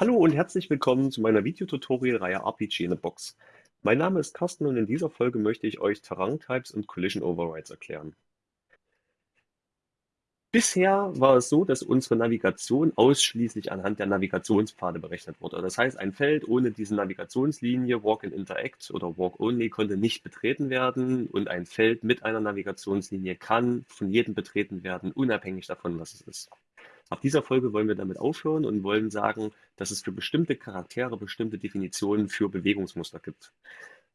Hallo und herzlich willkommen zu meiner Videotutorial-Reihe RPG in a Box. Mein Name ist Carsten und in dieser Folge möchte ich euch Terrain-Types und Collision Overrides erklären. Bisher war es so, dass unsere Navigation ausschließlich anhand der Navigationspfade berechnet wurde. Das heißt, ein Feld ohne diese Navigationslinie Walk and Interact oder Walk Only konnte nicht betreten werden und ein Feld mit einer Navigationslinie kann von jedem betreten werden, unabhängig davon, was es ist. Ab dieser Folge wollen wir damit aufhören und wollen sagen, dass es für bestimmte Charaktere bestimmte Definitionen für Bewegungsmuster gibt.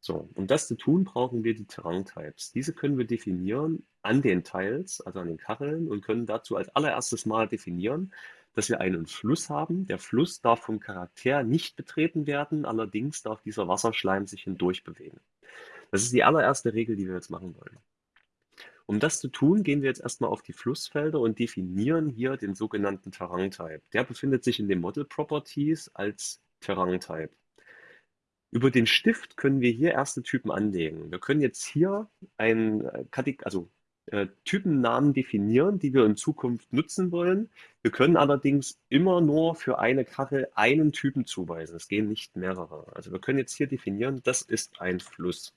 So, um das zu tun, brauchen wir die Terrain-Types. Diese können wir definieren an den Tiles, also an den Kacheln, und können dazu als allererstes mal definieren, dass wir einen Fluss haben. Der Fluss darf vom Charakter nicht betreten werden, allerdings darf dieser Wasserschleim sich hindurch bewegen. Das ist die allererste Regel, die wir jetzt machen wollen. Um das zu tun, gehen wir jetzt erstmal auf die Flussfelder und definieren hier den sogenannten Terrain-Type. Der befindet sich in den Model Properties als Terrain-Type. Über den Stift können wir hier erste Typen anlegen. Wir können jetzt hier einen äh, also, äh, Typennamen definieren, die wir in Zukunft nutzen wollen. Wir können allerdings immer nur für eine Kachel einen Typen zuweisen. Es gehen nicht mehrere. Also wir können jetzt hier definieren, das ist ein Fluss.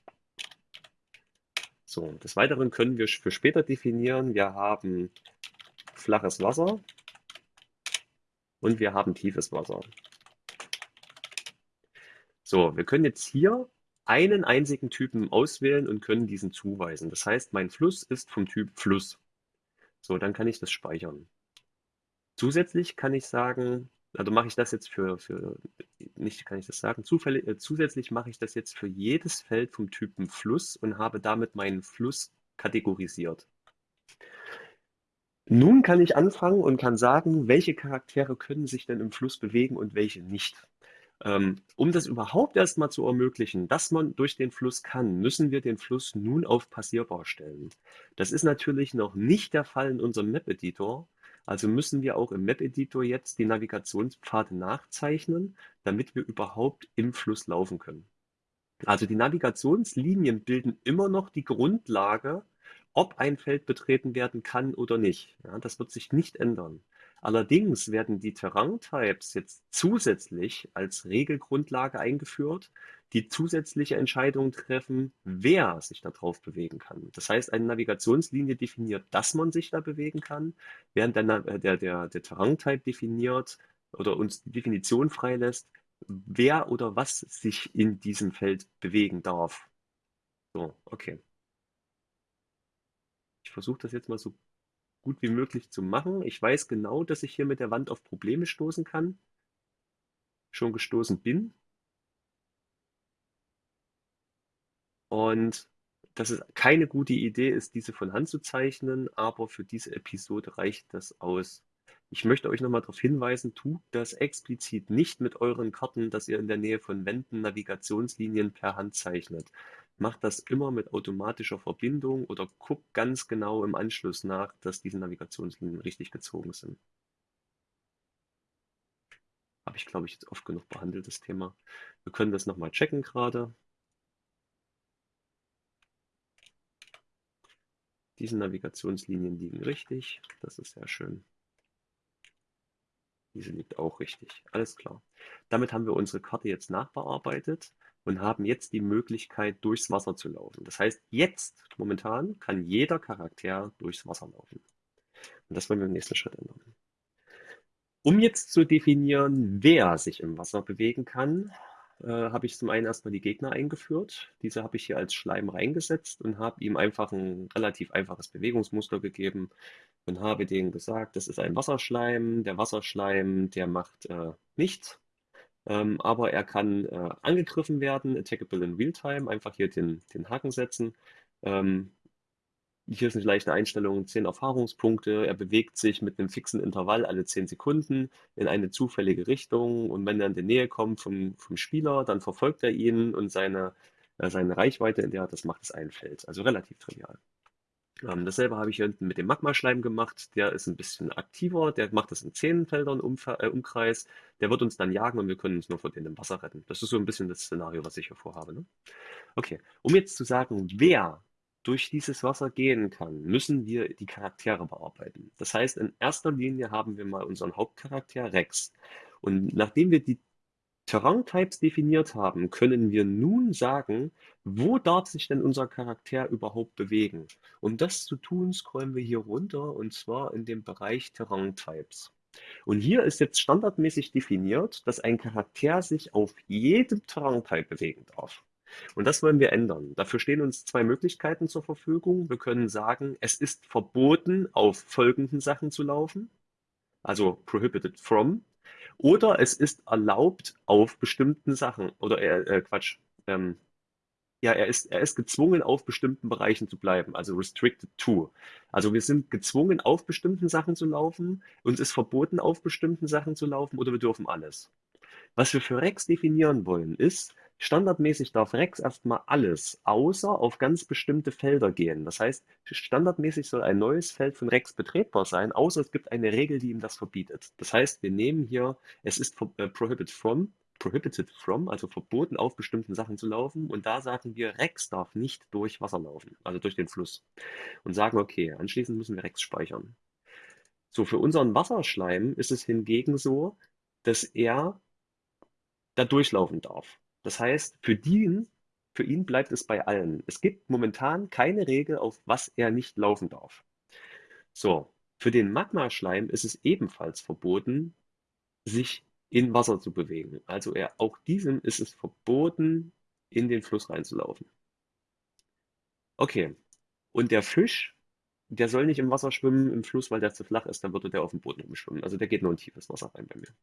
So, des Weiteren können wir für später definieren, wir haben flaches Wasser und wir haben tiefes Wasser. So, wir können jetzt hier einen einzigen Typen auswählen und können diesen zuweisen. Das heißt, mein Fluss ist vom Typ Fluss. So, dann kann ich das speichern. Zusätzlich kann ich sagen, also mache ich das jetzt für, für nicht kann ich das sagen, zufällig, äh, zusätzlich mache ich das jetzt für jedes Feld vom Typen Fluss und habe damit meinen Fluss kategorisiert. Nun kann ich anfangen und kann sagen, welche Charaktere können sich denn im Fluss bewegen und welche nicht. Ähm, um das überhaupt erstmal zu ermöglichen, dass man durch den Fluss kann, müssen wir den Fluss nun auf passierbar stellen. Das ist natürlich noch nicht der Fall in unserem Map-Editor, also müssen wir auch im Map-Editor jetzt die Navigationspfade nachzeichnen, damit wir überhaupt im Fluss laufen können. Also die Navigationslinien bilden immer noch die Grundlage, ob ein Feld betreten werden kann oder nicht. Ja, das wird sich nicht ändern. Allerdings werden die Terrain-Types jetzt zusätzlich als Regelgrundlage eingeführt, die zusätzliche Entscheidungen treffen, wer sich da drauf bewegen kann. Das heißt, eine Navigationslinie definiert, dass man sich da bewegen kann, während der, äh, der, der, der Terrain-Type definiert oder uns die Definition freilässt, wer oder was sich in diesem Feld bewegen darf. So, okay. Ich versuche das jetzt mal so gut wie möglich zu machen. Ich weiß genau, dass ich hier mit der Wand auf Probleme stoßen kann. Schon gestoßen bin. Und dass es keine gute Idee ist, diese von Hand zu zeichnen, aber für diese Episode reicht das aus. Ich möchte euch nochmal darauf hinweisen, tut das explizit nicht mit euren Karten, dass ihr in der Nähe von Wänden Navigationslinien per Hand zeichnet. Macht das immer mit automatischer Verbindung oder guckt ganz genau im Anschluss nach, dass diese Navigationslinien richtig gezogen sind. Habe ich, glaube ich, jetzt oft genug behandelt, das Thema. Wir können das nochmal checken gerade. Diese Navigationslinien liegen richtig. Das ist sehr schön. Diese liegt auch richtig. Alles klar. Damit haben wir unsere Karte jetzt nachbearbeitet und haben jetzt die Möglichkeit, durchs Wasser zu laufen. Das heißt, jetzt, momentan, kann jeder Charakter durchs Wasser laufen. Und das wollen wir im nächsten Schritt ändern. Um jetzt zu definieren, wer sich im Wasser bewegen kann, äh, habe ich zum einen erstmal die Gegner eingeführt. Diese habe ich hier als Schleim reingesetzt und habe ihm einfach ein relativ einfaches Bewegungsmuster gegeben und habe denen gesagt, das ist ein Wasserschleim. Der Wasserschleim, der macht äh, nichts, ähm, aber er kann äh, angegriffen werden, attackable in Realtime, einfach hier den, den Haken setzen. Ähm, hier ist eine leichte Einstellung, 10 Erfahrungspunkte. Er bewegt sich mit einem fixen Intervall alle 10 Sekunden in eine zufällige Richtung. Und wenn er in die Nähe kommt vom, vom Spieler, dann verfolgt er ihn und seine, äh, seine Reichweite, in der er das macht, ist ein Feld. Also relativ trivial. Ähm, dasselbe habe ich hier hinten mit dem Magmaschleim gemacht. Der ist ein bisschen aktiver. Der macht das in 10 Feldern Umfer äh, Umkreis. Der wird uns dann jagen und wir können uns nur vor dem Wasser retten. Das ist so ein bisschen das Szenario, was ich hier vorhabe. Ne? Okay, um jetzt zu sagen, wer durch dieses Wasser gehen kann, müssen wir die Charaktere bearbeiten. Das heißt, in erster Linie haben wir mal unseren Hauptcharakter Rex. Und nachdem wir die Terrain-Types definiert haben, können wir nun sagen, wo darf sich denn unser Charakter überhaupt bewegen? Um das zu tun, scrollen wir hier runter und zwar in dem Bereich Terrain-Types. Und hier ist jetzt standardmäßig definiert, dass ein Charakter sich auf jedem Terrain-Type bewegen darf. Und das wollen wir ändern. Dafür stehen uns zwei Möglichkeiten zur Verfügung. Wir können sagen, es ist verboten, auf folgenden Sachen zu laufen, also prohibited from, oder es ist erlaubt auf bestimmten Sachen, oder äh, äh, Quatsch, ähm, ja, er ist, er ist gezwungen, auf bestimmten Bereichen zu bleiben, also restricted to. Also wir sind gezwungen, auf bestimmten Sachen zu laufen, uns ist verboten, auf bestimmten Sachen zu laufen, oder wir dürfen alles. Was wir für Rex definieren wollen, ist, standardmäßig darf Rex erstmal alles, außer auf ganz bestimmte Felder gehen. Das heißt, standardmäßig soll ein neues Feld von Rex betretbar sein, außer es gibt eine Regel, die ihm das verbietet. Das heißt, wir nehmen hier, es ist äh, prohibited from, prohibited from, also verboten auf bestimmten Sachen zu laufen. Und da sagen wir, Rex darf nicht durch Wasser laufen, also durch den Fluss. Und sagen, okay, anschließend müssen wir Rex speichern. So, für unseren Wasserschleim ist es hingegen so, dass er da durchlaufen darf. Das heißt, für ihn, für ihn bleibt es bei allen. Es gibt momentan keine Regel, auf was er nicht laufen darf. So, für den Magmaschleim ist es ebenfalls verboten, sich in Wasser zu bewegen. Also er, auch diesem ist es verboten, in den Fluss reinzulaufen. Okay, und der Fisch, der soll nicht im Wasser schwimmen, im Fluss, weil der zu flach ist, dann würde der auf dem Boden rumschwimmen. Also der geht nur in tiefes Wasser rein bei mir.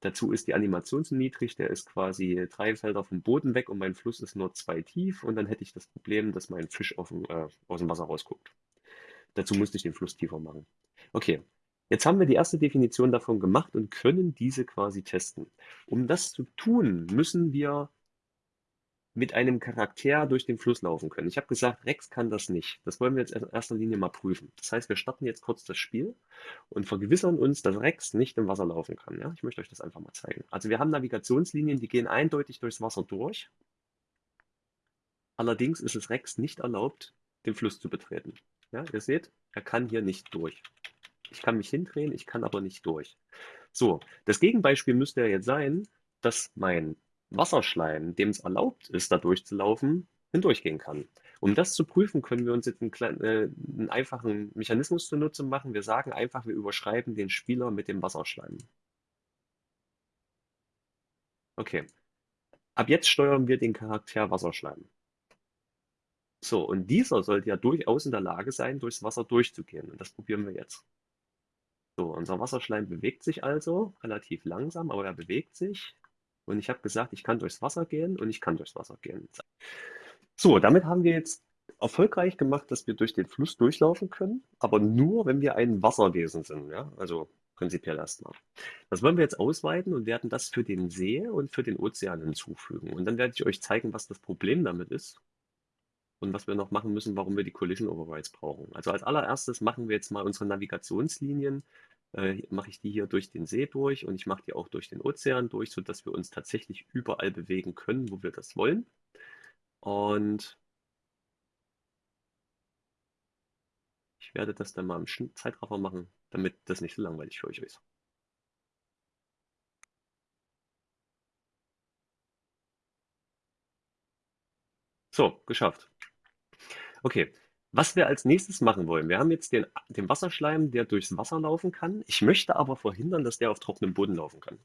Dazu ist die Animation zu niedrig, der ist quasi drei Felder vom Boden weg und mein Fluss ist nur zwei tief und dann hätte ich das Problem, dass mein Fisch dem, äh, aus dem Wasser rausguckt. Dazu musste ich den Fluss tiefer machen. Okay, jetzt haben wir die erste Definition davon gemacht und können diese quasi testen. Um das zu tun, müssen wir mit einem Charakter durch den Fluss laufen können. Ich habe gesagt, Rex kann das nicht. Das wollen wir jetzt in erster Linie mal prüfen. Das heißt, wir starten jetzt kurz das Spiel und vergewissern uns, dass Rex nicht im Wasser laufen kann. Ja? Ich möchte euch das einfach mal zeigen. Also wir haben Navigationslinien, die gehen eindeutig durchs Wasser durch. Allerdings ist es Rex nicht erlaubt, den Fluss zu betreten. Ja, ihr seht, er kann hier nicht durch. Ich kann mich hindrehen, ich kann aber nicht durch. So, das Gegenbeispiel müsste ja jetzt sein, dass mein Wasserschleim, dem es erlaubt ist, da durchzulaufen, hindurchgehen kann. Um das zu prüfen, können wir uns jetzt einen, kleinen, äh, einen einfachen Mechanismus zunutze machen. Wir sagen einfach, wir überschreiben den Spieler mit dem Wasserschleim. Okay. Ab jetzt steuern wir den Charakter Wasserschleim. So, und dieser sollte ja durchaus in der Lage sein, durchs Wasser durchzugehen. Und das probieren wir jetzt. So, unser Wasserschleim bewegt sich also relativ langsam, aber er bewegt sich. Und ich habe gesagt, ich kann durchs Wasser gehen und ich kann durchs Wasser gehen. So, damit haben wir jetzt erfolgreich gemacht, dass wir durch den Fluss durchlaufen können, aber nur, wenn wir ein Wasserwesen sind. Ja? Also prinzipiell erstmal. Das wollen wir jetzt ausweiten und werden das für den See und für den Ozean hinzufügen. Und dann werde ich euch zeigen, was das Problem damit ist und was wir noch machen müssen, warum wir die Collision Overrides brauchen. Also als allererstes machen wir jetzt mal unsere Navigationslinien äh, mache ich die hier durch den See durch und ich mache die auch durch den Ozean durch, sodass wir uns tatsächlich überall bewegen können, wo wir das wollen. Und ich werde das dann mal im Zeitraffer machen, damit das nicht so langweilig für euch ist. So, geschafft. Okay, was wir als nächstes machen wollen, wir haben jetzt den, den Wasserschleim, der durchs Wasser laufen kann. Ich möchte aber verhindern, dass der auf trockenem Boden laufen kann.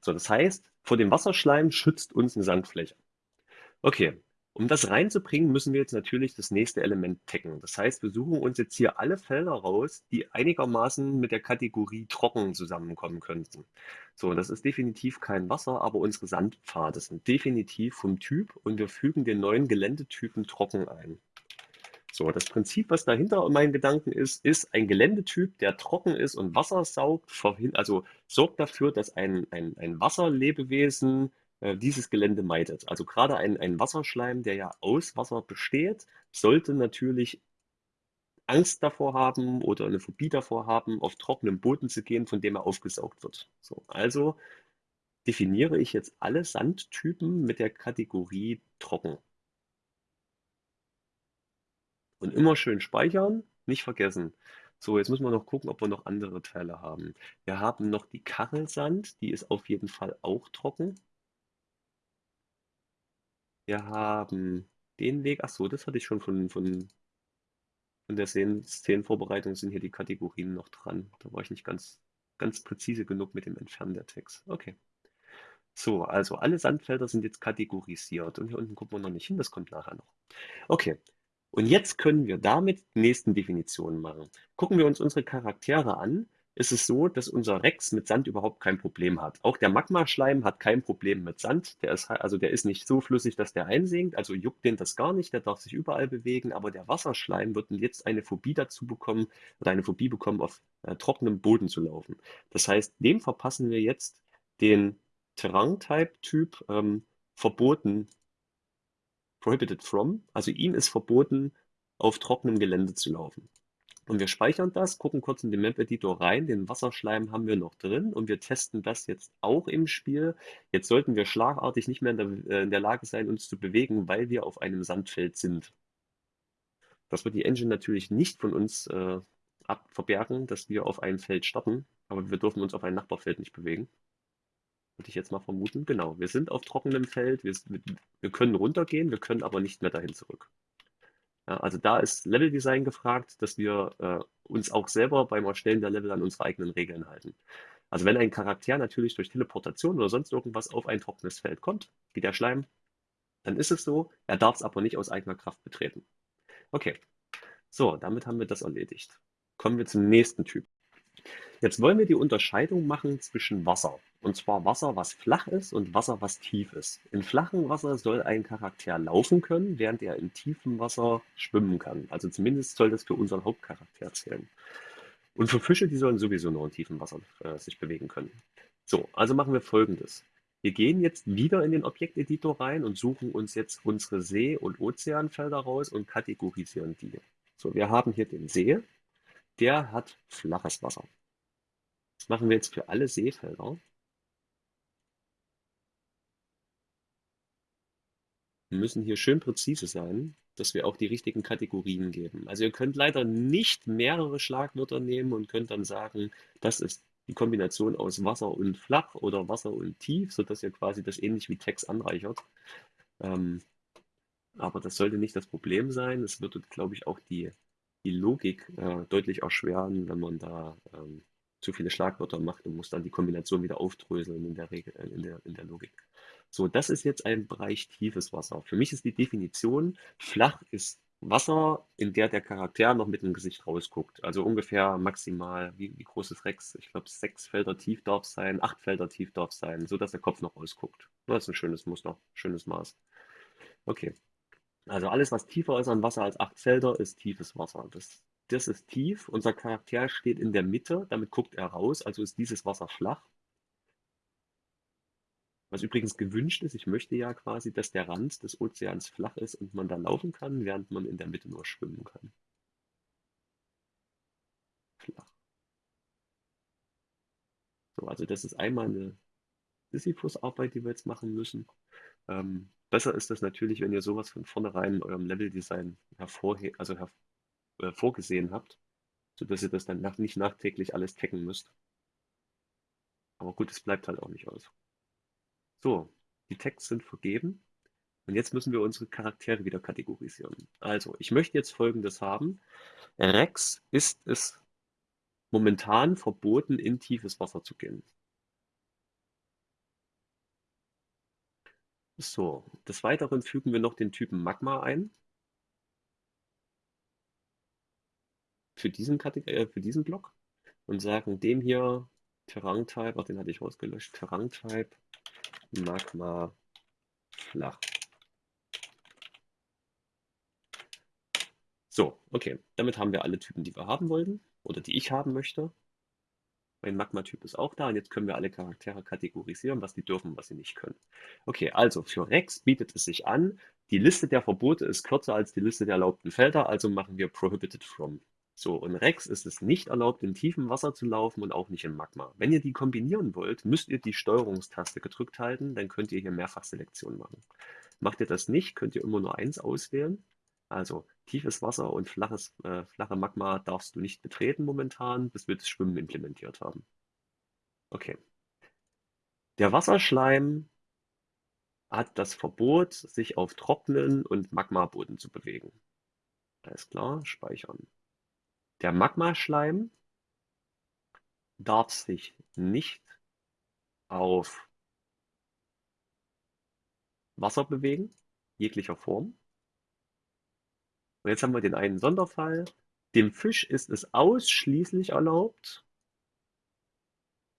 So, das heißt, vor dem Wasserschleim schützt uns eine Sandfläche. Okay, um das reinzubringen, müssen wir jetzt natürlich das nächste Element taggen. Das heißt, wir suchen uns jetzt hier alle Felder raus, die einigermaßen mit der Kategorie trocken zusammenkommen könnten. So, das ist definitiv kein Wasser, aber unsere Sandpfade sind definitiv vom Typ und wir fügen den neuen Geländetypen trocken ein. So, das Prinzip, was dahinter meinen Gedanken ist, ist ein Geländetyp, der trocken ist und Wasser saugt, also sorgt dafür, dass ein, ein, ein Wasserlebewesen äh, dieses Gelände meidet. Also gerade ein, ein Wasserschleim, der ja aus Wasser besteht, sollte natürlich Angst davor haben oder eine Phobie davor haben, auf trockenem Boden zu gehen, von dem er aufgesaugt wird. So, also definiere ich jetzt alle Sandtypen mit der Kategorie trocken. Und immer schön speichern, nicht vergessen. So, jetzt müssen wir noch gucken, ob wir noch andere Teile haben. Wir haben noch die Kachelsand, die ist auf jeden Fall auch trocken. Wir haben den Weg, ach so, das hatte ich schon von, von, von der Szen- Szenenvorbereitung, sind hier die Kategorien noch dran. Da war ich nicht ganz, ganz präzise genug mit dem Entfernen der Text. Okay. So, also alle Sandfelder sind jetzt kategorisiert und hier unten gucken wir noch nicht hin, das kommt nachher noch. Okay, und jetzt können wir damit die nächsten Definitionen machen. Gucken wir uns unsere Charaktere an, ist es so, dass unser Rex mit Sand überhaupt kein Problem hat. Auch der Magmaschleim hat kein Problem mit Sand. Der ist, also der ist nicht so flüssig, dass der einsinkt, also juckt den das gar nicht, der darf sich überall bewegen, aber der Wasserschleim wird jetzt eine Phobie dazu bekommen oder eine Phobie bekommen, auf äh, trockenem Boden zu laufen. Das heißt, dem verpassen wir jetzt den Terrain-Type-Typ ähm, verboten, prohibited from, also ihm ist verboten, auf trockenem Gelände zu laufen. Und wir speichern das, gucken kurz in den Map-Editor rein, den Wasserschleim haben wir noch drin und wir testen das jetzt auch im Spiel. Jetzt sollten wir schlagartig nicht mehr in der, äh, in der Lage sein, uns zu bewegen, weil wir auf einem Sandfeld sind. Das wird die Engine natürlich nicht von uns äh, abverbergen, dass wir auf einem Feld starten, aber wir dürfen uns auf ein Nachbarfeld nicht bewegen. Würde ich jetzt mal vermuten. Genau, wir sind auf trockenem Feld, wir, wir können runtergehen, wir können aber nicht mehr dahin zurück. Ja, also da ist Leveldesign gefragt, dass wir äh, uns auch selber beim Erstellen der Level an unsere eigenen Regeln halten. Also wenn ein Charakter natürlich durch Teleportation oder sonst irgendwas auf ein trockenes Feld kommt, wie der Schleim, dann ist es so, er darf es aber nicht aus eigener Kraft betreten. Okay, so, damit haben wir das erledigt. Kommen wir zum nächsten Typ. Jetzt wollen wir die Unterscheidung machen zwischen Wasser. Und zwar Wasser, was flach ist und Wasser, was tief ist. In flachem Wasser soll ein Charakter laufen können, während er in tiefem Wasser schwimmen kann. Also zumindest soll das für unseren Hauptcharakter zählen. Und für Fische, die sollen sowieso nur in tiefem Wasser äh, sich bewegen können. So, also machen wir folgendes. Wir gehen jetzt wieder in den Objekteditor rein und suchen uns jetzt unsere See- und Ozeanfelder raus und kategorisieren die. So, wir haben hier den See, der hat flaches Wasser. Das machen wir jetzt für alle Seefelder. Wir müssen hier schön präzise sein, dass wir auch die richtigen Kategorien geben. Also ihr könnt leider nicht mehrere Schlagwörter nehmen und könnt dann sagen, das ist die Kombination aus Wasser und flach oder Wasser und tief, sodass ihr quasi das ähnlich wie Text anreichert. Ähm, aber das sollte nicht das Problem sein. Es würde, glaube ich, auch die, die Logik äh, deutlich erschweren, wenn man da ähm, zu viele Schlagwörter macht und muss dann die Kombination wieder aufdröseln in der Regel, äh, in der, in der Logik. So, das ist jetzt ein Bereich tiefes Wasser. Für mich ist die Definition, flach ist Wasser, in der der Charakter noch mit dem Gesicht rausguckt. Also ungefähr maximal, wie, wie groß ist Rex? Ich glaube, sechs Felder tief darf sein, acht Felder tief darf sein, sodass der Kopf noch rausguckt. Das ist ein schönes Muster, schönes Maß. Okay. Also alles, was tiefer ist an Wasser als acht Felder, ist tiefes Wasser. Das das ist tief, unser Charakter steht in der Mitte, damit guckt er raus, also ist dieses Wasser flach. Was übrigens gewünscht ist, ich möchte ja quasi, dass der Rand des Ozeans flach ist und man da laufen kann, während man in der Mitte nur schwimmen kann. Flach. So, also das ist einmal eine Sisyphus-Arbeit, die wir jetzt machen müssen. Ähm, besser ist das natürlich, wenn ihr sowas von vornherein in eurem Leveldesign hervorhe also her äh, vorgesehen habt, sodass ihr das dann nach, nicht nachträglich alles taggen müsst. Aber gut, es bleibt halt auch nicht aus. So, die Tags sind vergeben. Und jetzt müssen wir unsere Charaktere wieder kategorisieren. Also, ich möchte jetzt Folgendes haben. Rex ist es momentan verboten, in tiefes Wasser zu gehen. So, des Weiteren fügen wir noch den Typen Magma ein. Für diesen, äh, für diesen Block und sagen dem hier Terrain-Type, ach, den hatte ich rausgelöscht, Terrain-Type Magma flach. So, okay, damit haben wir alle Typen, die wir haben wollten oder die ich haben möchte. Mein Magma-Typ ist auch da und jetzt können wir alle Charaktere kategorisieren, was die dürfen, was sie nicht können. Okay, also für Rex bietet es sich an, die Liste der Verbote ist kürzer als die Liste der erlaubten Felder, also machen wir Prohibited From. So, und Rex ist es nicht erlaubt, in tiefem Wasser zu laufen und auch nicht in Magma. Wenn ihr die kombinieren wollt, müsst ihr die Steuerungstaste gedrückt halten, dann könnt ihr hier Mehrfachselektion machen. Macht ihr das nicht, könnt ihr immer nur eins auswählen. Also tiefes Wasser und flaches, äh, flache Magma darfst du nicht betreten momentan, bis wir das Schwimmen implementiert haben. Okay. Der Wasserschleim hat das Verbot, sich auf trockenen und Magmaboden zu bewegen. Alles klar, speichern. Der Magmaschleim darf sich nicht auf Wasser bewegen, jeglicher Form. Und jetzt haben wir den einen Sonderfall. Dem Fisch ist es ausschließlich erlaubt,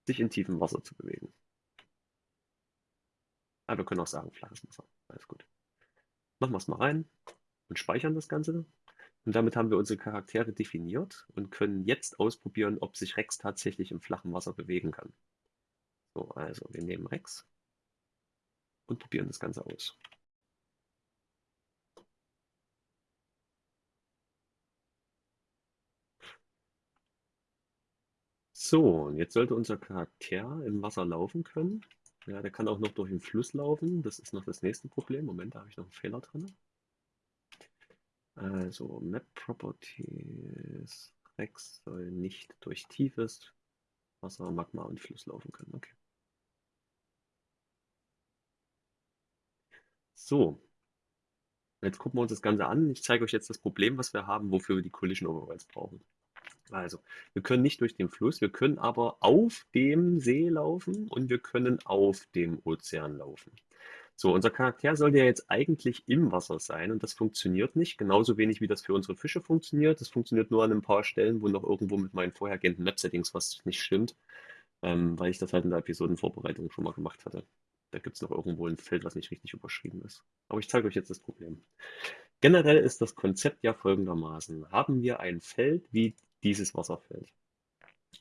sich in tiefem Wasser zu bewegen. Aber wir können auch sagen, flaches Wasser. Alles gut. Machen wir es mal rein und speichern das Ganze. Und damit haben wir unsere Charaktere definiert und können jetzt ausprobieren, ob sich Rex tatsächlich im flachen Wasser bewegen kann. So, also wir nehmen Rex und probieren das Ganze aus. So, und jetzt sollte unser Charakter im Wasser laufen können. Ja, der kann auch noch durch den Fluss laufen. Das ist noch das nächste Problem. Moment, da habe ich noch einen Fehler drin. Also Map Properties. Rex soll nicht durch tiefes Wasser, Magma und Fluss laufen können. Okay. So. Jetzt gucken wir uns das Ganze an. Ich zeige euch jetzt das Problem, was wir haben, wofür wir die Collision Overrides brauchen. Also, wir können nicht durch den Fluss, wir können aber auf dem See laufen und wir können auf dem Ozean laufen. So, unser Charakter sollte ja jetzt eigentlich im Wasser sein und das funktioniert nicht, genauso wenig wie das für unsere Fische funktioniert. Das funktioniert nur an ein paar Stellen, wo noch irgendwo mit meinen vorhergehenden Map-Settings was nicht stimmt, ähm, weil ich das halt in der Episodenvorbereitung schon mal gemacht hatte. Da gibt es noch irgendwo ein Feld, was nicht richtig überschrieben ist. Aber ich zeige euch jetzt das Problem. Generell ist das Konzept ja folgendermaßen. Haben wir ein Feld wie dieses Wasserfeld.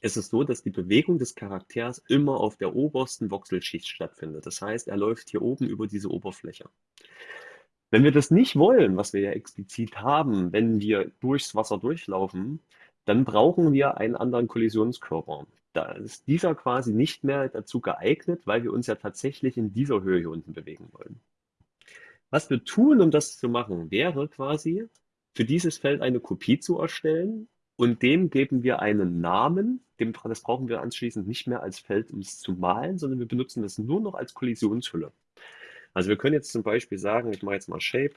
Es ist so, dass die Bewegung des Charakters immer auf der obersten Voxelschicht stattfindet. Das heißt, er läuft hier oben über diese Oberfläche. Wenn wir das nicht wollen, was wir ja explizit haben, wenn wir durchs Wasser durchlaufen, dann brauchen wir einen anderen Kollisionskörper. Da ist dieser quasi nicht mehr dazu geeignet, weil wir uns ja tatsächlich in dieser Höhe hier unten bewegen wollen. Was wir tun, um das zu machen, wäre quasi für dieses Feld eine Kopie zu erstellen und dem geben wir einen Namen. Dem, das brauchen wir anschließend nicht mehr als Feld, um es zu malen, sondern wir benutzen das nur noch als Kollisionshülle. Also wir können jetzt zum Beispiel sagen, ich mache jetzt mal Shape,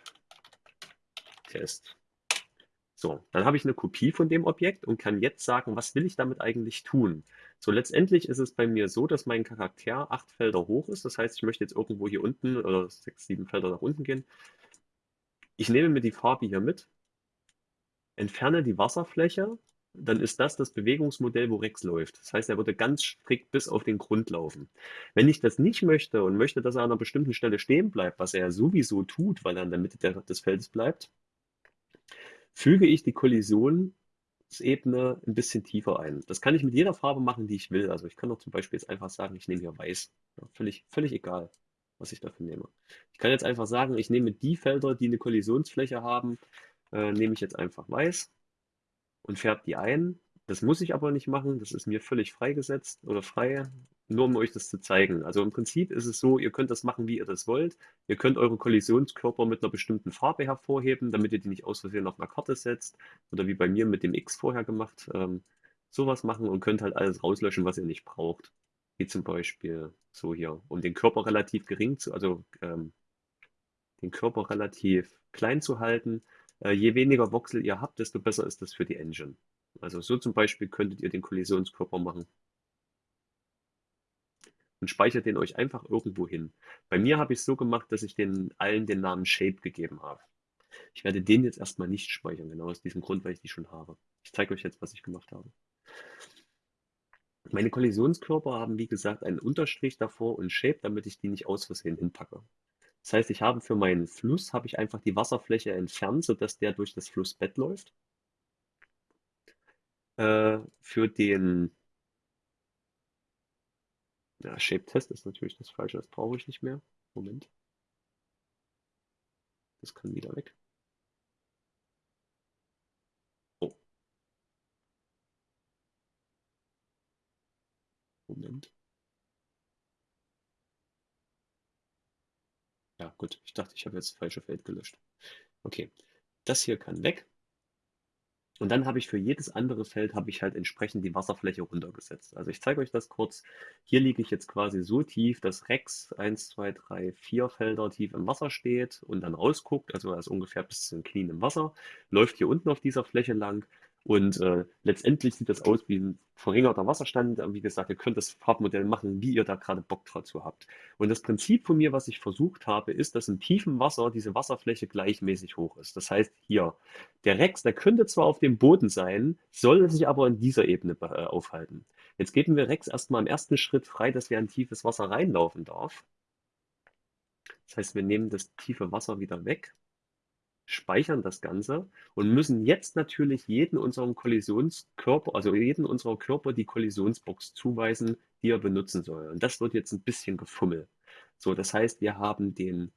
Test. So, dann habe ich eine Kopie von dem Objekt und kann jetzt sagen, was will ich damit eigentlich tun? So, letztendlich ist es bei mir so, dass mein Charakter acht Felder hoch ist. Das heißt, ich möchte jetzt irgendwo hier unten oder sechs, sieben Felder nach unten gehen. Ich nehme mir die Farbe hier mit entferne die Wasserfläche, dann ist das das Bewegungsmodell, wo Rex läuft. Das heißt, er würde ganz strikt bis auf den Grund laufen. Wenn ich das nicht möchte und möchte, dass er an einer bestimmten Stelle stehen bleibt, was er sowieso tut, weil er in der Mitte der, des Feldes bleibt, füge ich die Kollisionsebene ein bisschen tiefer ein. Das kann ich mit jeder Farbe machen, die ich will. Also ich kann doch zum Beispiel jetzt einfach sagen, ich nehme hier weiß. Ja, völlig, völlig egal, was ich dafür nehme. Ich kann jetzt einfach sagen, ich nehme die Felder, die eine Kollisionsfläche haben, äh, nehme ich jetzt einfach weiß und färbe die ein. Das muss ich aber nicht machen, das ist mir völlig freigesetzt oder frei, nur um euch das zu zeigen. Also im Prinzip ist es so, ihr könnt das machen, wie ihr das wollt. Ihr könnt eure Kollisionskörper mit einer bestimmten Farbe hervorheben, damit ihr die nicht aus Versehen auf einer Karte setzt. Oder wie bei mir mit dem X vorher gemacht. Ähm, sowas machen und könnt halt alles rauslöschen, was ihr nicht braucht. Wie zum Beispiel so hier, um den Körper relativ gering zu, also ähm, den Körper relativ klein zu halten, je weniger Voxel ihr habt, desto besser ist das für die Engine. Also so zum Beispiel könntet ihr den Kollisionskörper machen. Und speichert den euch einfach irgendwo hin. Bei mir habe ich es so gemacht, dass ich den allen den Namen Shape gegeben habe. Ich werde den jetzt erstmal nicht speichern, genau aus diesem Grund, weil ich die schon habe. Ich zeige euch jetzt, was ich gemacht habe. Meine Kollisionskörper haben, wie gesagt, einen Unterstrich davor und Shape, damit ich die nicht aus Versehen hinpacke. Das heißt, ich habe für meinen Fluss habe ich einfach die Wasserfläche entfernt, sodass der durch das Flussbett läuft. Äh, für den ja, Shape-Test ist natürlich das Falsche, das brauche ich nicht mehr. Moment. Das kann wieder weg. Oh. Moment. Ja, gut. Ich dachte, ich habe jetzt das falsche Feld gelöscht. Okay. Das hier kann weg. Und dann habe ich für jedes andere Feld habe ich halt entsprechend die Wasserfläche runtergesetzt. Also ich zeige euch das kurz. Hier liege ich jetzt quasi so tief, dass Rex 1, 2, 3, 4 Felder tief im Wasser steht und dann rausguckt, also er ist ungefähr bis zu den Knien im Wasser, läuft hier unten auf dieser Fläche lang und äh, letztendlich sieht das aus wie ein verringerter Wasserstand. Wie gesagt, ihr könnt das Farbmodell machen, wie ihr da gerade Bock dazu habt. Und das Prinzip von mir, was ich versucht habe, ist, dass in tiefem Wasser diese Wasserfläche gleichmäßig hoch ist. Das heißt, hier, der Rex, der könnte zwar auf dem Boden sein, soll sich aber in dieser Ebene äh, aufhalten. Jetzt geben wir Rex erstmal im ersten Schritt frei, dass er in tiefes Wasser reinlaufen darf. Das heißt, wir nehmen das tiefe Wasser wieder weg speichern das Ganze und müssen jetzt natürlich jeden unserem Kollisionskörper, also jeden unserer Körper die Kollisionsbox zuweisen, die er benutzen soll. Und das wird jetzt ein bisschen gefummelt. So, das heißt, wir haben den,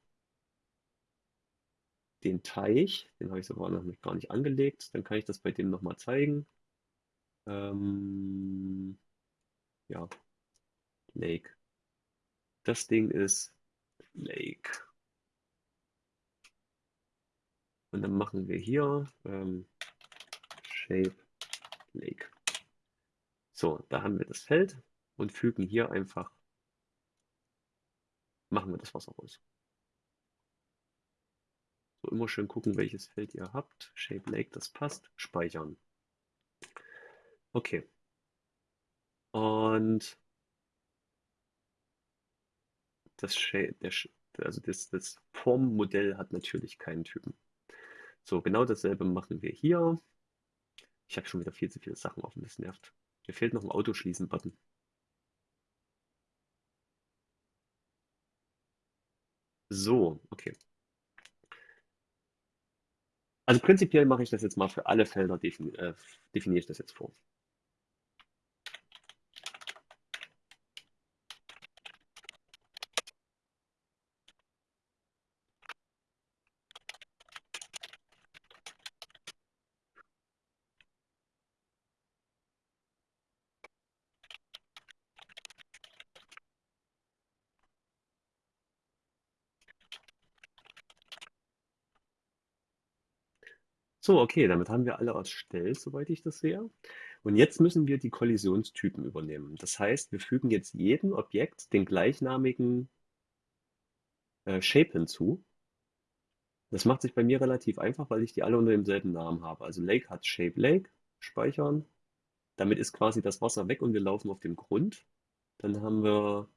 den Teich, den habe ich sogar noch gar nicht angelegt, dann kann ich das bei dem nochmal zeigen. Ähm, ja, Lake. Das Ding ist Lake. Und dann machen wir hier ähm, Shape Lake. So, da haben wir das Feld und fügen hier einfach, machen wir das Wasser raus. So, immer schön gucken, welches Feld ihr habt. Shape Lake, das passt. Speichern. Okay. Und das, Shape, der, also das, das Formmodell hat natürlich keinen Typen. So, genau dasselbe machen wir hier. Ich habe schon wieder viel zu viele Sachen offen, das nervt. Mir fehlt noch ein Autoschließen-Button. So, okay. Also prinzipiell mache ich das jetzt mal für alle Felder, defini äh, definiere ich das jetzt vor. So, okay, damit haben wir alle erstellt, soweit ich das sehe. Und jetzt müssen wir die Kollisionstypen übernehmen. Das heißt, wir fügen jetzt jedem Objekt den gleichnamigen äh, Shape hinzu. Das macht sich bei mir relativ einfach, weil ich die alle unter demselben Namen habe. Also Lake hat Shape Lake, speichern. Damit ist quasi das Wasser weg und wir laufen auf dem Grund. Dann haben wir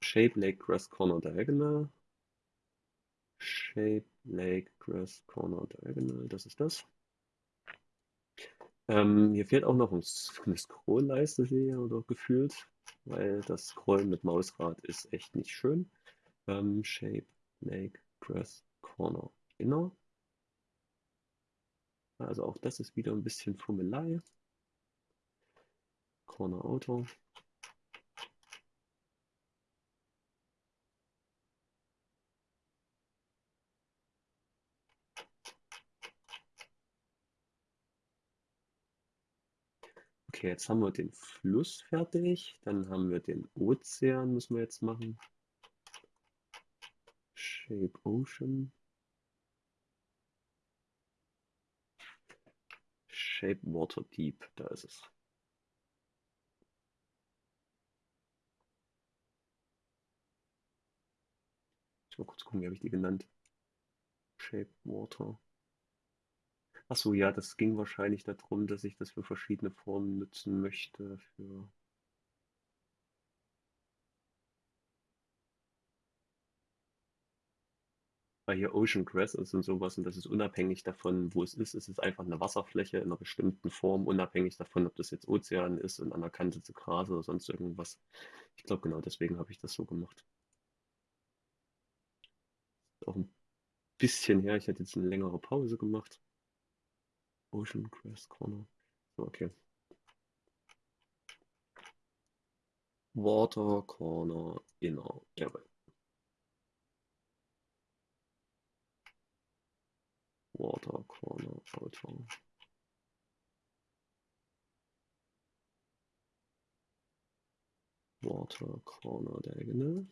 Shape Lake Grass Corner Diagonal. Shape Lake Grass Corner Diagonal, das ist das. Ähm, hier fehlt auch noch eine Scrollleiste, sehe ich, oder gefühlt, weil das Scrollen mit Mausrad ist echt nicht schön. Ähm, Shape Lake Grass Corner Inner. Also auch das ist wieder ein bisschen Fummelei. Corner Outer. Okay, jetzt haben wir den Fluss fertig. Dann haben wir den Ozean, müssen wir jetzt machen. Shape Ocean. Shape Water Deep, da ist es. Mal kurz gucken, wie habe ich die genannt? Shape Water. Achso, ja, das ging wahrscheinlich darum, dass ich das für verschiedene Formen nutzen möchte. Für weil hier Ocean Grass ist und sowas und das ist unabhängig davon, wo es ist. Es ist einfach eine Wasserfläche in einer bestimmten Form, unabhängig davon, ob das jetzt Ozean ist und an der Kante zu Gras oder sonst irgendwas. Ich glaube, genau deswegen habe ich das so gemacht. Auch ein bisschen her, ich hatte jetzt eine längere Pause gemacht. Ocean Crest Corner. Okay. Water Corner Inner. Jawohl. Water Corner Outer. Water Corner Diagonal.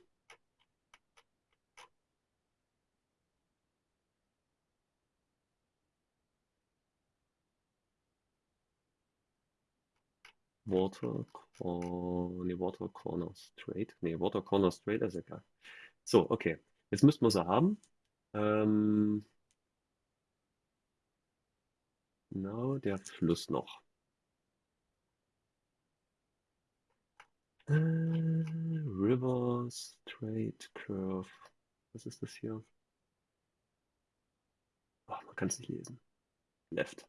Water, Cor nee, Water Corner Straight. Nee, Water Corner Straight ist egal. So, okay. Jetzt müssten wir sie haben. Ähm, genau, der Fluss noch. Äh, River Straight Curve. Was ist das hier? Ach, man kann es nicht lesen. Left.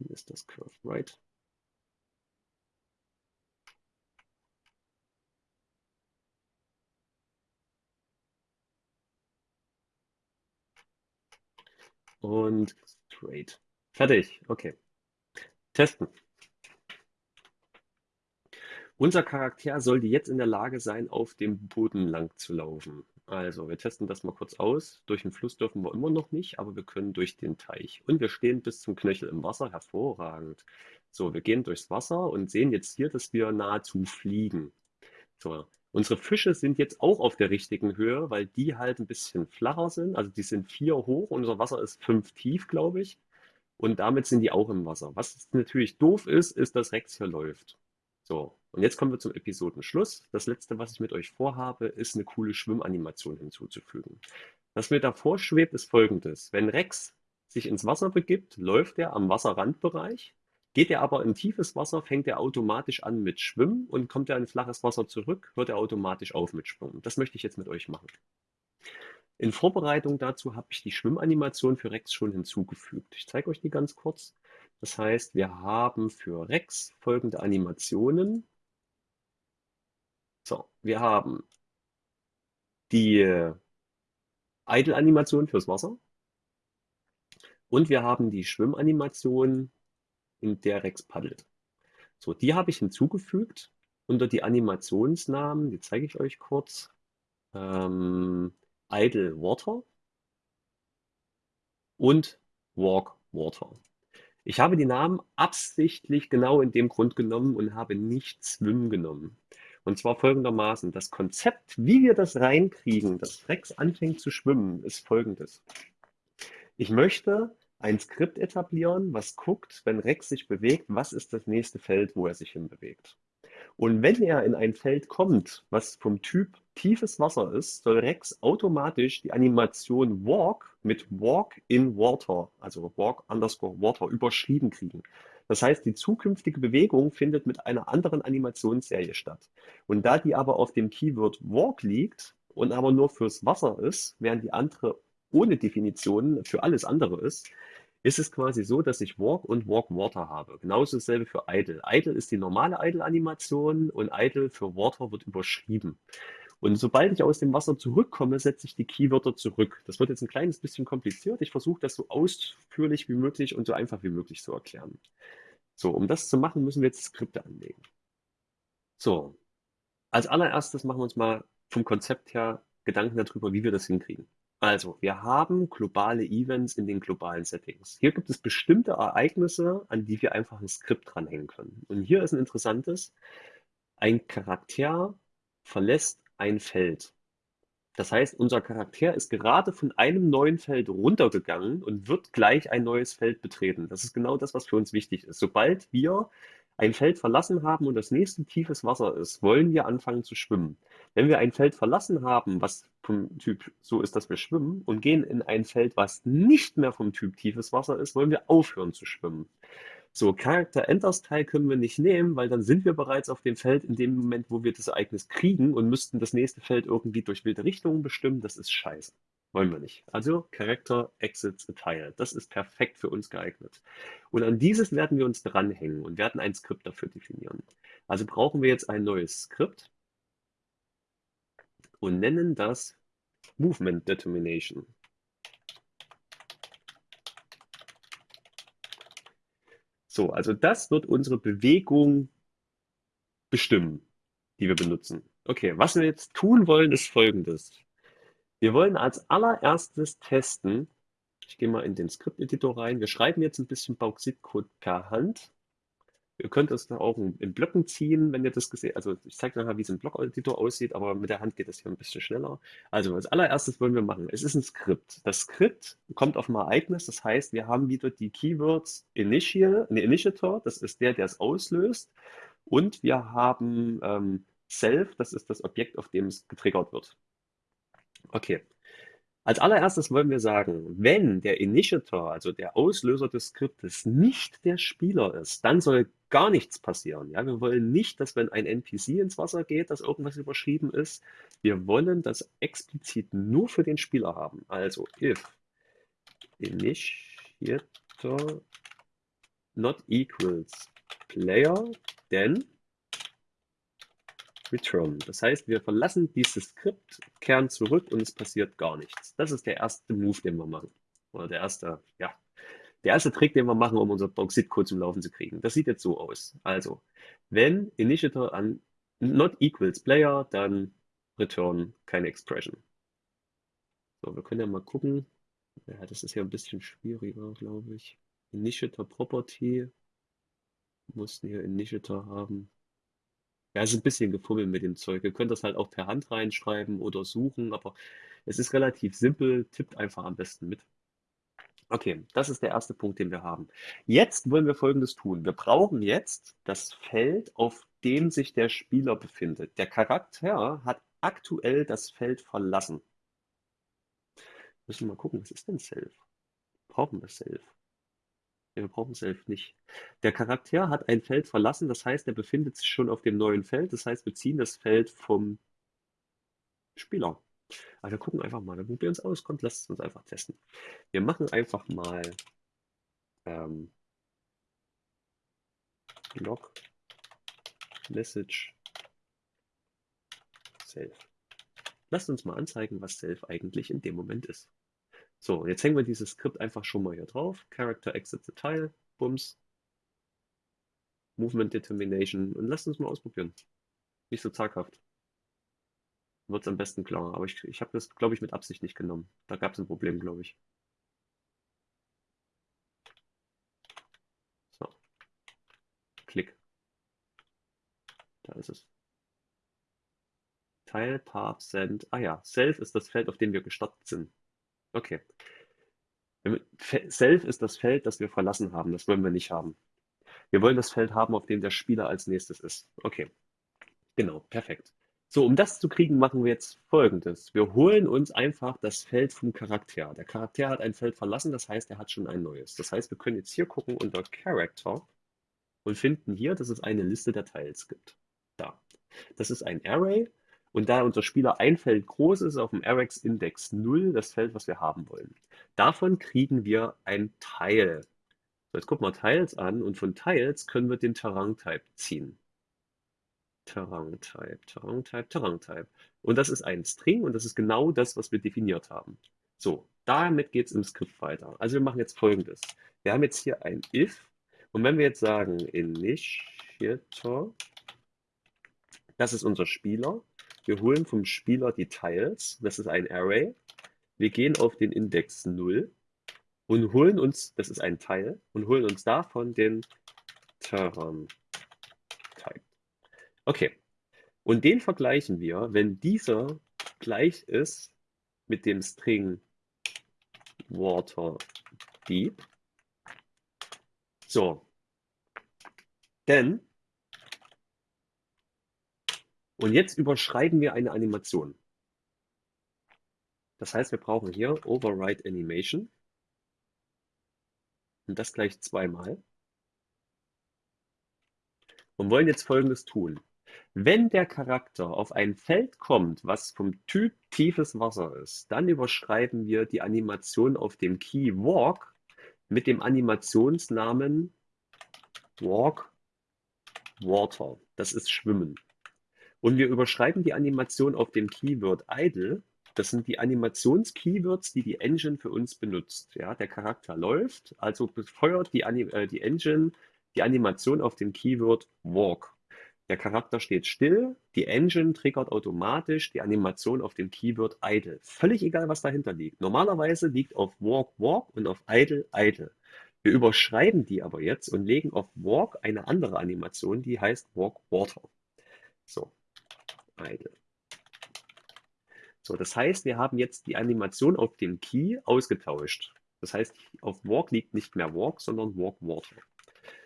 Dann ist das Curve Right. Und straight. Fertig. Okay. Testen. Unser Charakter sollte jetzt in der Lage sein, auf dem Boden lang zu laufen. Also, wir testen das mal kurz aus. Durch den Fluss dürfen wir immer noch nicht, aber wir können durch den Teich. Und wir stehen bis zum Knöchel im Wasser. Hervorragend. So, wir gehen durchs Wasser und sehen jetzt hier, dass wir nahezu fliegen. So, unsere Fische sind jetzt auch auf der richtigen Höhe, weil die halt ein bisschen flacher sind. Also die sind vier hoch, unser Wasser ist fünf tief, glaube ich. Und damit sind die auch im Wasser. Was natürlich doof ist, ist, dass Rex hier läuft. So, und jetzt kommen wir zum Episodenschluss. Das letzte, was ich mit euch vorhabe, ist eine coole Schwimmanimation hinzuzufügen. Was mir davor schwebt, ist folgendes. Wenn Rex sich ins Wasser begibt, läuft er am Wasserrandbereich. Geht er aber in tiefes Wasser, fängt er automatisch an mit Schwimmen und kommt er in flaches Wasser zurück, hört er automatisch auf mit Schwimmen. Das möchte ich jetzt mit euch machen. In Vorbereitung dazu habe ich die Schwimmanimation für Rex schon hinzugefügt. Ich zeige euch die ganz kurz. Das heißt, wir haben für Rex folgende Animationen. So, wir haben die Idle-Animation fürs Wasser und wir haben die Schwimmanimation, in der Rex paddelt. So, die habe ich hinzugefügt unter die Animationsnamen, die zeige ich euch kurz. Ähm, Idle Water und Walk Water. Ich habe die Namen absichtlich genau in dem Grund genommen und habe nicht Swim genommen. Und zwar folgendermaßen. Das Konzept, wie wir das reinkriegen, dass Rex anfängt zu schwimmen, ist folgendes. Ich möchte ein Skript etablieren, was guckt, wenn Rex sich bewegt, was ist das nächste Feld, wo er sich hinbewegt. Und wenn er in ein Feld kommt, was vom Typ tiefes Wasser ist, soll Rex automatisch die Animation Walk mit Walk in Water, also Walk underscore Water, überschrieben kriegen. Das heißt, die zukünftige Bewegung findet mit einer anderen Animationsserie statt. Und da die aber auf dem Keyword Walk liegt und aber nur fürs Wasser ist, während die andere ohne Definition für alles andere ist, ist es quasi so, dass ich Walk und Walk Water habe. Genauso dasselbe für Idle. Idle ist die normale Idle-Animation und Idle für Water wird überschrieben. Und sobald ich aus dem Wasser zurückkomme, setze ich die Keywörter zurück. Das wird jetzt ein kleines bisschen kompliziert. Ich versuche das so ausführlich wie möglich und so einfach wie möglich zu erklären. So, um das zu machen, müssen wir jetzt Skripte anlegen. So, als allererstes machen wir uns mal vom Konzept her Gedanken darüber, wie wir das hinkriegen. Also, wir haben globale Events in den globalen Settings. Hier gibt es bestimmte Ereignisse, an die wir einfach ein Skript dranhängen können. Und hier ist ein interessantes, ein Charakter verlässt ein Feld. Das heißt, unser Charakter ist gerade von einem neuen Feld runtergegangen und wird gleich ein neues Feld betreten. Das ist genau das, was für uns wichtig ist. Sobald wir ein Feld verlassen haben und das nächste tiefes Wasser ist, wollen wir anfangen zu schwimmen. Wenn wir ein Feld verlassen haben, was vom Typ so ist, dass wir schwimmen, und gehen in ein Feld, was nicht mehr vom Typ tiefes Wasser ist, wollen wir aufhören zu schwimmen. So, Charakter Enters Teil können wir nicht nehmen, weil dann sind wir bereits auf dem Feld in dem Moment, wo wir das Ereignis kriegen und müssten das nächste Feld irgendwie durch wilde Richtungen bestimmen. Das ist scheiße. Wollen wir nicht. Also Character exits tile. Das ist perfekt für uns geeignet. Und an dieses werden wir uns dranhängen und werden ein Skript dafür definieren. Also brauchen wir jetzt ein neues Skript und nennen das Movement Determination. So, also das wird unsere Bewegung bestimmen, die wir benutzen. Okay, was wir jetzt tun wollen, ist folgendes. Wir wollen als allererstes testen, ich gehe mal in den Skript-Editor rein, wir schreiben jetzt ein bisschen Bauxitcode per Hand. Ihr könnt es auch in, Blöcken ziehen, wenn ihr das gesehen Also ich zeige nachher, wie es im Block-Editor aussieht, aber mit der Hand geht das hier ein bisschen schneller. Also als allererstes wollen wir machen, es ist ein Skript. Das Skript kommt auf ein Ereignis, das heißt, wir haben wieder die Keywords Initial, ne, Initiator, das ist der, der es auslöst. Und wir haben ähm, Self, das ist das Objekt, auf dem es getriggert wird. Okay, als allererstes wollen wir sagen, wenn der Initiator, also der Auslöser des Skriptes, nicht der Spieler ist, dann soll gar nichts passieren. Ja, wir wollen nicht, dass wenn ein NPC ins Wasser geht, dass irgendwas überschrieben ist. Wir wollen das explizit nur für den Spieler haben. Also if Initiator not equals player, then return. Das heißt, wir verlassen dieses Skript, kehren zurück und es passiert gar nichts. Das ist der erste Move, den wir machen. Oder der erste, ja, der erste Trick, den wir machen, um unser Bauxit-Code zum Laufen zu kriegen. Das sieht jetzt so aus. Also, wenn Initiator an not equals player, dann return keine expression. So, wir können ja mal gucken. Ja, das ist ja ein bisschen schwieriger, glaube ich. Initiator Property. Mussten hier Initiator haben. Ja, es ist ein bisschen gefummelt mit dem Zeug. Ihr könnt das halt auch per Hand reinschreiben oder suchen, aber es ist relativ simpel. Tippt einfach am besten mit. Okay, das ist der erste Punkt, den wir haben. Jetzt wollen wir Folgendes tun. Wir brauchen jetzt das Feld, auf dem sich der Spieler befindet. Der Charakter hat aktuell das Feld verlassen. Müssen wir mal gucken, was ist denn Self? Brauchen wir Self? Wir brauchen Self nicht. Der Charakter hat ein Feld verlassen, das heißt, er befindet sich schon auf dem neuen Feld. Das heißt, wir ziehen das Feld vom Spieler. Also wir gucken einfach mal, dann probieren es aus. Kommt, lasst es uns einfach testen. Wir machen einfach mal ähm, Log Message Self. Lasst uns mal anzeigen, was Self eigentlich in dem Moment ist. So, jetzt hängen wir dieses Skript einfach schon mal hier drauf. Character exit the tile, Bums. Movement Determination und lasst uns mal ausprobieren. Nicht so zaghaft. Wird es am besten klar. Aber ich, ich habe das, glaube ich, mit Absicht nicht genommen. Da gab es ein Problem, glaube ich. So. Klick. Da ist es. Tile, Path, Send. Ah ja, Self ist das Feld, auf dem wir gestartet sind. Okay. Self ist das Feld, das wir verlassen haben. Das wollen wir nicht haben. Wir wollen das Feld haben, auf dem der Spieler als nächstes ist. Okay. Genau, perfekt. So, um das zu kriegen, machen wir jetzt Folgendes. Wir holen uns einfach das Feld vom Charakter. Der Charakter hat ein Feld verlassen, das heißt, er hat schon ein neues. Das heißt, wir können jetzt hier gucken unter Character und finden hier, dass es eine Liste der Teils gibt. Da. Das ist ein Array und da unser Spieler ein Feld groß ist, auf dem RX-Index 0, das Feld, was wir haben wollen. Davon kriegen wir ein Teil. So, jetzt gucken wir Tiles an und von Tiles können wir den Terrain-Type ziehen. Terrain-Type, Terrain-Type, Terrain-Type. Und das ist ein String und das ist genau das, was wir definiert haben. So, damit geht es im Skript weiter. Also wir machen jetzt folgendes. Wir haben jetzt hier ein if und wenn wir jetzt sagen initiator, das ist unser Spieler wir holen vom Spieler die Tiles, das ist ein Array. Wir gehen auf den Index 0 und holen uns, das ist ein Teil, und holen uns davon den Terran Type. Okay, und den vergleichen wir, wenn dieser gleich ist mit dem String Water Deep. So, denn und jetzt überschreiben wir eine Animation. Das heißt, wir brauchen hier Override Animation. Und das gleich zweimal. Und wollen jetzt Folgendes tun. Wenn der Charakter auf ein Feld kommt, was vom Typ tiefes Wasser ist, dann überschreiben wir die Animation auf dem Key Walk mit dem Animationsnamen Walk Water. Das ist Schwimmen. Und wir überschreiben die Animation auf dem Keyword idle. Das sind die Animations-Keywords, die die Engine für uns benutzt. Ja, der Charakter läuft, also befeuert die, äh, die Engine die Animation auf dem Keyword walk. Der Charakter steht still, die Engine triggert automatisch die Animation auf dem Keyword idle. Völlig egal, was dahinter liegt. Normalerweise liegt auf walk walk und auf idle idle. Wir überschreiben die aber jetzt und legen auf Walk eine andere Animation, die heißt Walk Water. So, idle. So, das heißt, wir haben jetzt die Animation auf dem Key ausgetauscht. Das heißt, auf Walk liegt nicht mehr Walk, sondern Walk Water.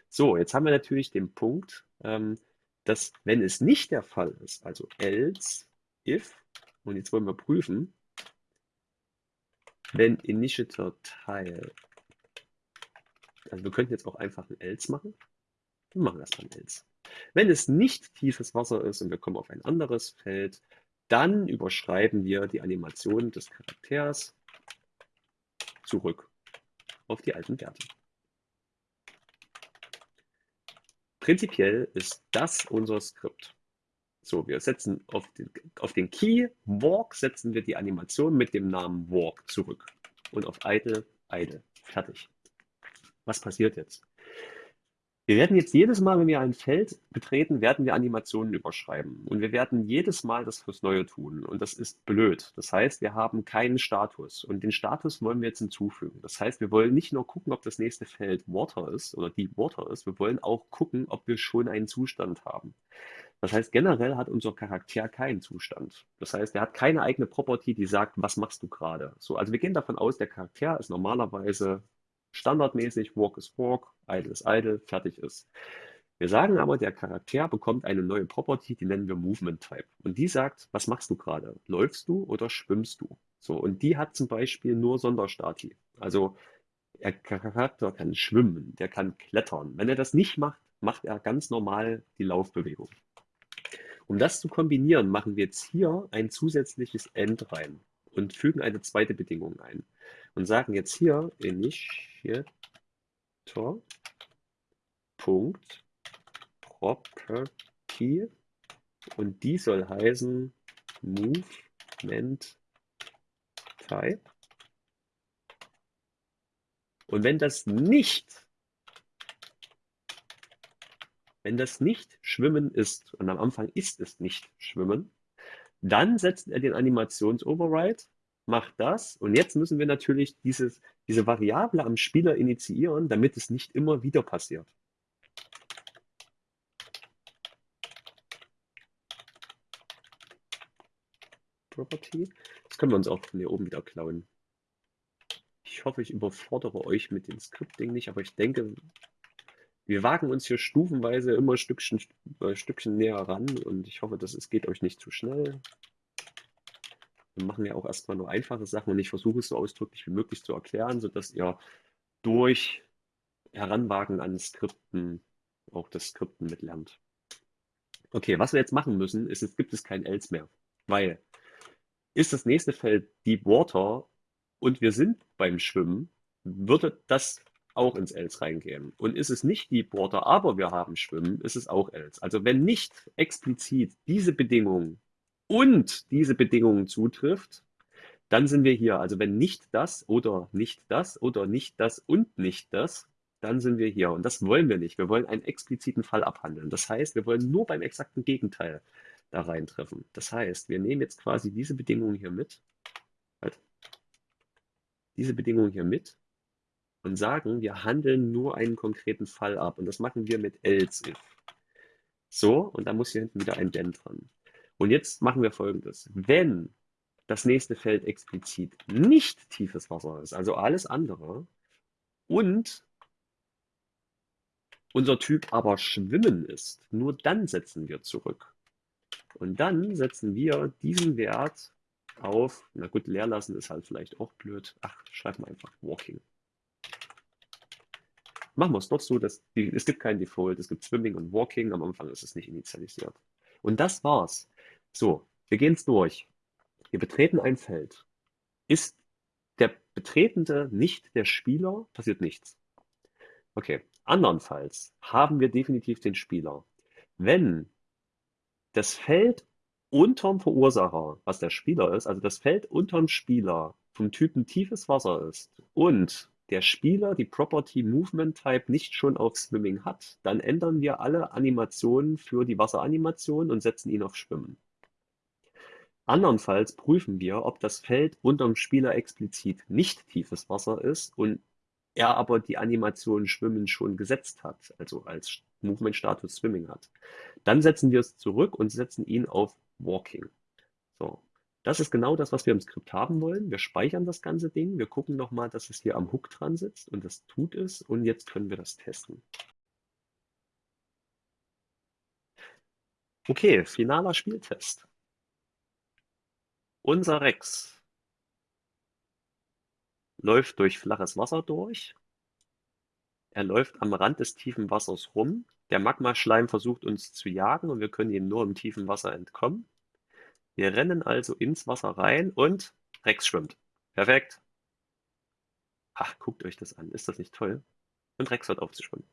So, jetzt haben wir natürlich den Punkt, ähm, dass wenn es nicht der Fall ist, also else, if, und jetzt wollen wir prüfen, wenn Initiator Teil, also wir könnten jetzt auch einfach ein else machen. Wir machen erstmal ein else. Wenn es nicht tiefes Wasser ist und wir kommen auf ein anderes Feld, dann überschreiben wir die Animation des Charakters zurück auf die alten Werte. Prinzipiell ist das unser Skript. So, wir setzen auf den, auf den Key Walk setzen wir die Animation mit dem Namen Walk zurück. Und auf Idle, Idle. Fertig. Was passiert jetzt? Wir werden jetzt jedes Mal, wenn wir ein Feld betreten, werden wir Animationen überschreiben. Und wir werden jedes Mal das fürs Neue tun. Und das ist blöd. Das heißt, wir haben keinen Status. Und den Status wollen wir jetzt hinzufügen. Das heißt, wir wollen nicht nur gucken, ob das nächste Feld Water ist oder Deep Water ist. Wir wollen auch gucken, ob wir schon einen Zustand haben. Das heißt, generell hat unser Charakter keinen Zustand. Das heißt, er hat keine eigene Property, die sagt, was machst du gerade? So, also wir gehen davon aus, der Charakter ist normalerweise standardmäßig Walk is Walk, Idle is Idle, fertig ist. Wir sagen aber, der Charakter bekommt eine neue Property, die nennen wir Movement Type. Und die sagt, was machst du gerade? Läufst du oder schwimmst du? So, und die hat zum Beispiel nur Sonderstati. Also der Charakter kann schwimmen, der kann klettern. Wenn er das nicht macht, macht er ganz normal die Laufbewegung. Um das zu kombinieren, machen wir jetzt hier ein zusätzliches End rein und fügen eine zweite Bedingung ein und sagen jetzt hier initiator Punkt property und die soll heißen movement type. Und wenn das nicht wenn das nicht Schwimmen ist, und am Anfang ist es nicht Schwimmen, dann setzt er den Animations-Override macht das. Und jetzt müssen wir natürlich dieses, diese Variable am Spieler initiieren, damit es nicht immer wieder passiert. Property. Das können wir uns auch von hier oben wieder klauen. Ich hoffe, ich überfordere euch mit dem Scripting nicht, aber ich denke, wir wagen uns hier stufenweise immer Stückchen, äh, Stückchen näher ran und ich hoffe, dass es geht euch nicht zu schnell. Wir machen ja auch erstmal nur einfache Sachen und ich versuche es so ausdrücklich wie möglich zu erklären, sodass ihr durch Heranwagen an Skripten auch das Skripten mitlernt. Okay, was wir jetzt machen müssen, ist, es gibt es kein Else mehr, weil ist das nächste Feld Deep Water und wir sind beim Schwimmen, würde das auch ins Else reingehen. Und ist es nicht Deep Water, aber wir haben Schwimmen, ist es auch Else. Also wenn nicht explizit diese Bedingung und diese Bedingungen zutrifft, dann sind wir hier. Also wenn nicht das oder nicht das oder nicht das und nicht das, dann sind wir hier. Und das wollen wir nicht. Wir wollen einen expliziten Fall abhandeln. Das heißt, wir wollen nur beim exakten Gegenteil da reintreffen. Das heißt, wir nehmen jetzt quasi diese Bedingungen hier mit, halt, diese Bedingungen hier mit und sagen, wir handeln nur einen konkreten Fall ab. Und das machen wir mit else if. So, und da muss hier hinten wieder ein Denn dran. Und jetzt machen wir folgendes. Wenn das nächste Feld explizit nicht tiefes Wasser ist, also alles andere, und unser Typ aber Schwimmen ist, nur dann setzen wir zurück. Und dann setzen wir diesen Wert auf, na gut, leer lassen ist halt vielleicht auch blöd. Ach, schreiben wir einfach Walking. Machen wir es dort so, dass die, es gibt kein Default, es gibt Swimming und Walking, am Anfang ist es nicht initialisiert. Und das war's. So, wir gehen es durch. Wir betreten ein Feld. Ist der Betretende nicht der Spieler, passiert nichts. Okay, andernfalls haben wir definitiv den Spieler. Wenn das Feld unterm Verursacher, was der Spieler ist, also das Feld unterm Spieler vom Typen tiefes Wasser ist und der Spieler die Property Movement Type nicht schon auf Swimming hat, dann ändern wir alle Animationen für die Wasseranimation und setzen ihn auf Schwimmen. Andernfalls prüfen wir, ob das Feld unterm Spieler explizit nicht tiefes Wasser ist und er aber die Animation Schwimmen schon gesetzt hat, also als Movement-Status Swimming hat. Dann setzen wir es zurück und setzen ihn auf Walking. So, das ist genau das, was wir im Skript haben wollen. Wir speichern das ganze Ding, wir gucken nochmal, dass es hier am Hook dran sitzt und das tut es und jetzt können wir das testen. Okay, finaler Spieltest. Unser Rex läuft durch flaches Wasser durch. Er läuft am Rand des tiefen Wassers rum. Der Magmaschleim versucht uns zu jagen und wir können ihm nur im tiefen Wasser entkommen. Wir rennen also ins Wasser rein und Rex schwimmt. Perfekt. Ach, guckt euch das an. Ist das nicht toll? Und Rex hört auf zu schwimmen.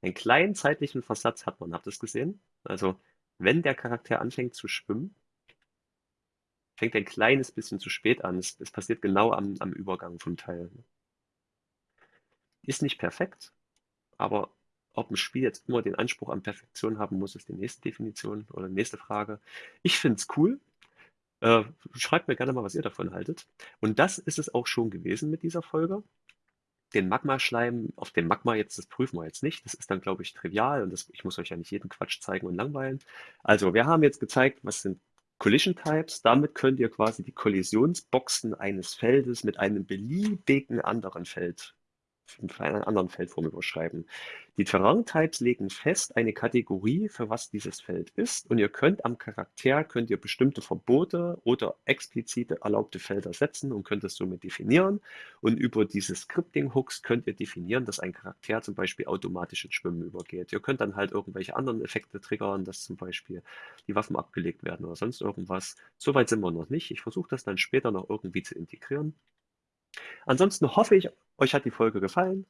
Einen kleinen zeitlichen Versatz hat man, habt ihr es gesehen? Also, wenn der Charakter anfängt zu schwimmen, fängt ein kleines bisschen zu spät an. Es, es passiert genau am, am Übergang vom Teil. Ist nicht perfekt, aber ob ein Spiel jetzt immer den Anspruch an Perfektion haben muss, ist die nächste Definition oder nächste Frage. Ich finde es cool. Äh, schreibt mir gerne mal, was ihr davon haltet. Und das ist es auch schon gewesen mit dieser Folge. Den Magma-Schleim auf dem Magma jetzt, das prüfen wir jetzt nicht. Das ist dann, glaube ich, trivial und das, ich muss euch ja nicht jeden Quatsch zeigen und langweilen. Also, wir haben jetzt gezeigt, was sind Collision Types. Damit könnt ihr quasi die Kollisionsboxen eines Feldes mit einem beliebigen anderen Feld einen anderen Feldform überschreiben. Die Terrain-Types legen fest eine Kategorie, für was dieses Feld ist und ihr könnt am Charakter könnt ihr bestimmte Verbote oder explizite erlaubte Felder setzen und könnt es somit definieren und über diese Scripting-Hooks könnt ihr definieren, dass ein Charakter zum Beispiel automatisch ins Schwimmen übergeht. Ihr könnt dann halt irgendwelche anderen Effekte triggern, dass zum Beispiel die Waffen abgelegt werden oder sonst irgendwas. Soweit sind wir noch nicht. Ich versuche das dann später noch irgendwie zu integrieren. Ansonsten hoffe ich, euch hat die Folge gefallen.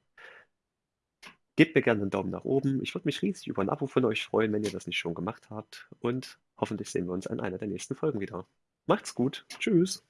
Gebt mir gerne einen Daumen nach oben. Ich würde mich riesig über ein Abo von euch freuen, wenn ihr das nicht schon gemacht habt. Und hoffentlich sehen wir uns an einer der nächsten Folgen wieder. Macht's gut. Tschüss.